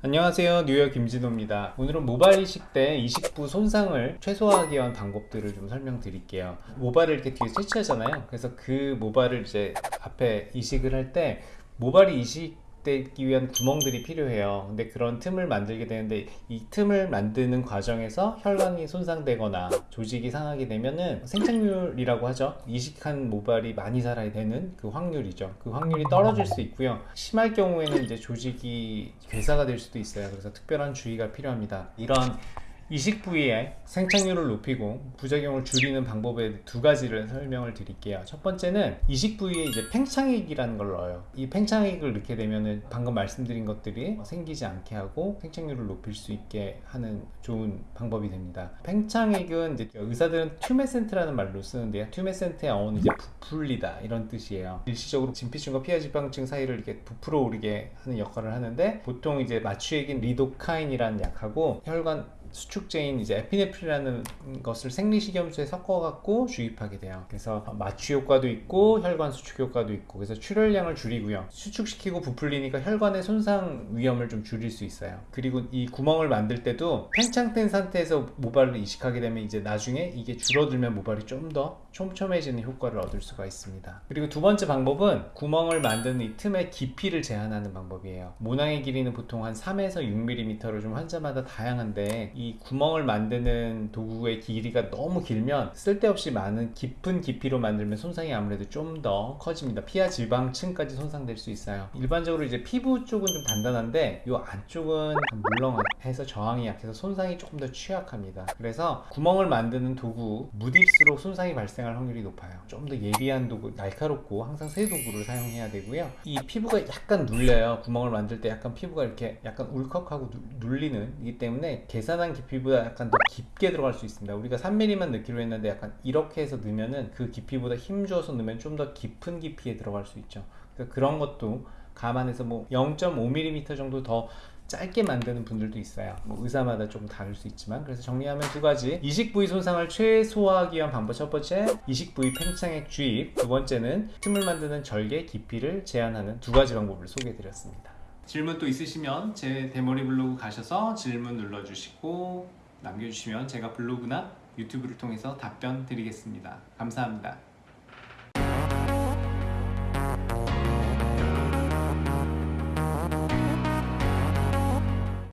안녕하세요. 뉴욕 김진호입니다. 오늘은 모발 이식 때 이식부 손상을 최소화하기 위한 방법들을 좀 설명드릴게요. 모발을 이렇게 뒤에 채취하잖아요. 그래서 그 모발을 이제 앞에 이식을 할 때 모발이 이식 되기 위한 구멍들이 필요해요. 근데 그런 틈을 만들게 되는데 이 틈을 만드는 과정에서 혈관이 손상되거나 조직이 상하게 되면은 생착률이라고 하죠. 이식한 모발이 많이 살아야 되는 그 확률이죠. 그 확률이 떨어질 수 있고요. 심할 경우에는 이제 조직이 괴사가 될 수도 있어요. 그래서 특별한 주의가 필요합니다. 이런 이식 부위의 생착률을 높이고 부작용을 줄이는 방법에 두 가지를 설명을 드릴게요. 첫 번째는 이식 부위에 이제 팽창액이라는 걸 넣어요. 이 팽창액을 넣게 되면은 방금 말씀드린 것들이 생기지 않게 하고 생착률을 높일 수 있게 하는 좋은 방법이 됩니다. 팽창액은 이제 의사들은 tumescent라는 말로 쓰는데요. tumescent의 어원은 이제 부풀리다 이런 뜻이에요. 일시적으로 진피층과 피하지방층 사이를 이렇게 부풀어 오르게 하는 역할을 하는데 보통 이제 마취액인 리도카인이라는 약하고 혈관 수축제인 이제 에피네프린이라는 것을 생리식염수에 섞어갖고 주입하게 돼요. 그래서 마취 효과도 있고 혈관 수축 효과도 있고 그래서 출혈량을 줄이고요. 수축시키고 부풀리니까 혈관의 손상 위험을 좀 줄일 수 있어요. 그리고 이 구멍을 만들 때도 팽창된 상태에서 모발을 이식하게 되면 이제 나중에 이게 줄어들면 모발이 좀 더 촘촘해지는 효과를 얻을 수가 있습니다. 그리고 두 번째 방법은 구멍을 만드는 이 틈의 깊이를 제한하는 방법이에요. 모낭의 길이는 보통 한 3에서 6mm로 좀 환자마다 다양한데 이 구멍을 만드는 도구의 길이가 너무 길면 쓸데없이 많은 깊은 깊이로 만들면 손상이 아무래도 좀 더 커집니다. 피하 지방층까지 손상될 수 있어요. 일반적으로 이제 피부 쪽은 좀 단단한데 이 안쪽은 물렁해서 저항이 약해서 손상이 조금 더 취약합니다. 그래서 구멍을 만드는 도구 무딜수록 손상이 발생할 확률이 높아요. 좀 더 예리한 도구 날카롭고 항상 새 도구를 사용해야 되고요. 이 피부가 약간 눌려요. 구멍을 만들 때 약간 피부가 이렇게 약간 울컥하고 눌리는 이기 때문에 계산 한 깊이보다 약간 더 깊게 들어갈 수 있습니다. 우리가 3mm만 넣기로 했는데 약간 이렇게 해서 넣으면은 그 깊이보다 힘 줘서 넣으면 좀 더 깊은 깊이에 들어갈 수 있죠. 그래서 그런 것도 감안해서 뭐 0.5mm 정도 더 짧게 만드는 분들도 있어요. 뭐 의사마다 조금 다를 수 있지만 그래서 정리하면 두 가지. 이식 부위 손상을 최소화하기 위한 방법. 첫 번째 이식 부위 팽창액 주입. 두 번째는 틈을 만드는 절개 깊이를 제한하는 두 가지 방법을 소개해 드렸습니다 질문 또 있으시면 제 대머리 블로그 가셔서 질문 눌러주시고 남겨주시면 제가 블로그나 유튜브를 통해서 답변 드리겠습니다. 감사합니다.